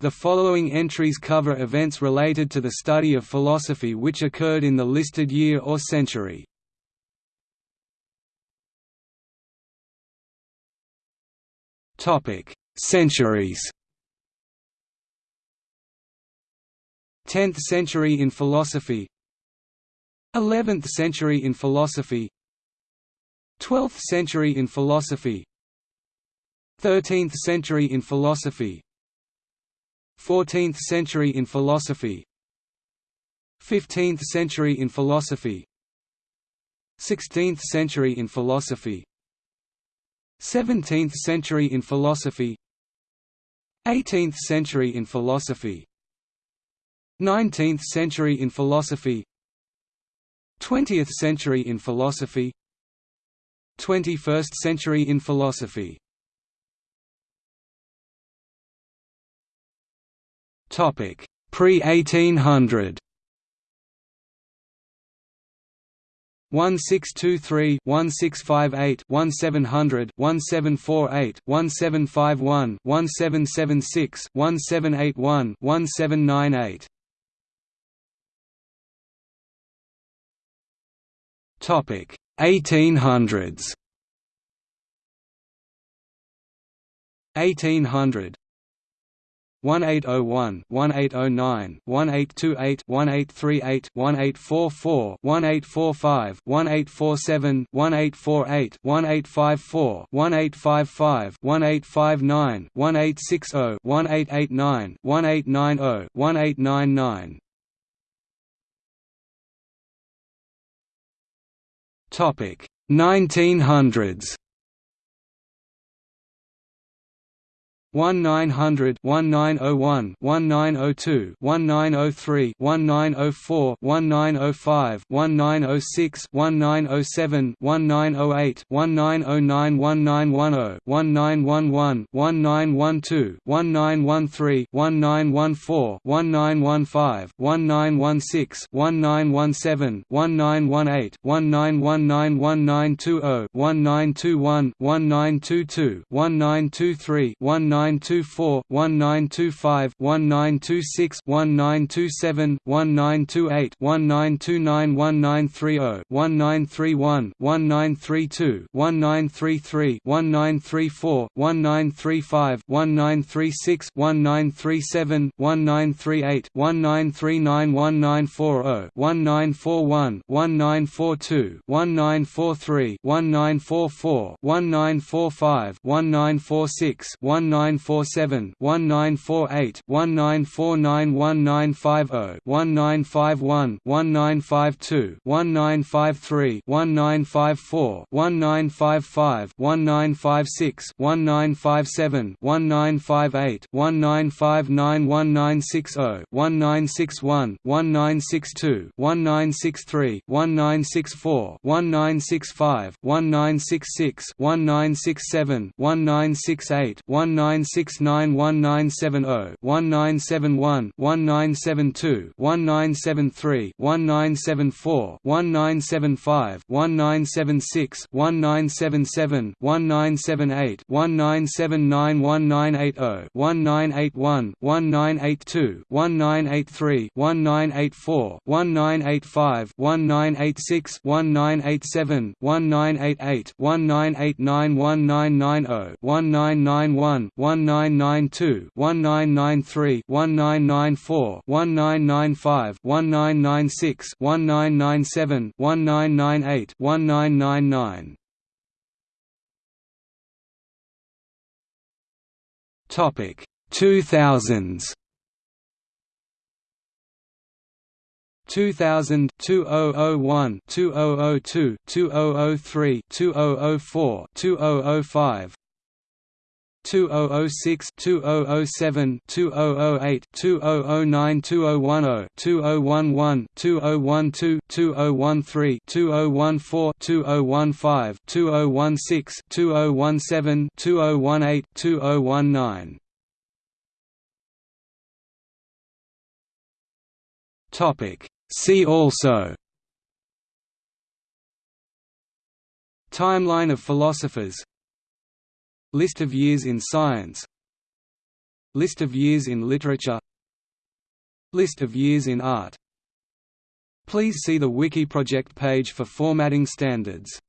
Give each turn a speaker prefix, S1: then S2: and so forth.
S1: The following entries cover events related to the study of philosophy which occurred in the listed year or century. Topic: Centuries. 10th century in philosophy 11th century in philosophy 12th century in philosophy 13th century in philosophy 14th century in philosophy 15th century in philosophy 16th century in philosophy 17th century in philosophy 18th century in philosophy 19th century in philosophy 20th century in philosophy 21st century in philosophy Pre-1800. 1623 1658 1700 1748 1751 1776 1781 1798 Topic. 1800s 1800 1801, 1809, 1828, 1838, 1844, 1845, 1847, 1848, 1854, 1855, 1859, 1860, 1889, 1890, 1899. Topic 1900s 1900 1901 1902 1903 1904 1905 1906 1907 1908 1909 1910 1911 1912 1913 1914 1915 1916 1917 1918 1919 1920 1921 1922 1923 19 1924, 1925, 1926, 1927, 1928, 1929, 1930, 1931, 1932, 1933, 1934, 1935, 1936, 1937, 1938, 1939, 1940, 1941, 1942, 1943, 1944, 1945, 1946, 19 1947 1948 1949 1950 1951 1952 1953 1954 1955 1956 1957 1958 1959 1960 1961 1962 1963 1964 1965 1966 1967 1968 1969 1970 1971 1972 1973 1974 1975 1976 1977 1978 1979 1980 1981 1982 1983 1984 1985 1986 1987 1988 1989 1990 1991 1992 1993 1994 1995 1996 1997 1998 1999 Topic 2000s 2000 2001 2002 2003 2004 2005 2006 2007 2008 2009 2010 2011 2012 2013 2014 2015 2016 2017 2018 2019 Topic See also Timeline of philosophers List of years in science. List of years in literature. List of years in art. Please see the Wiki project page for formatting standards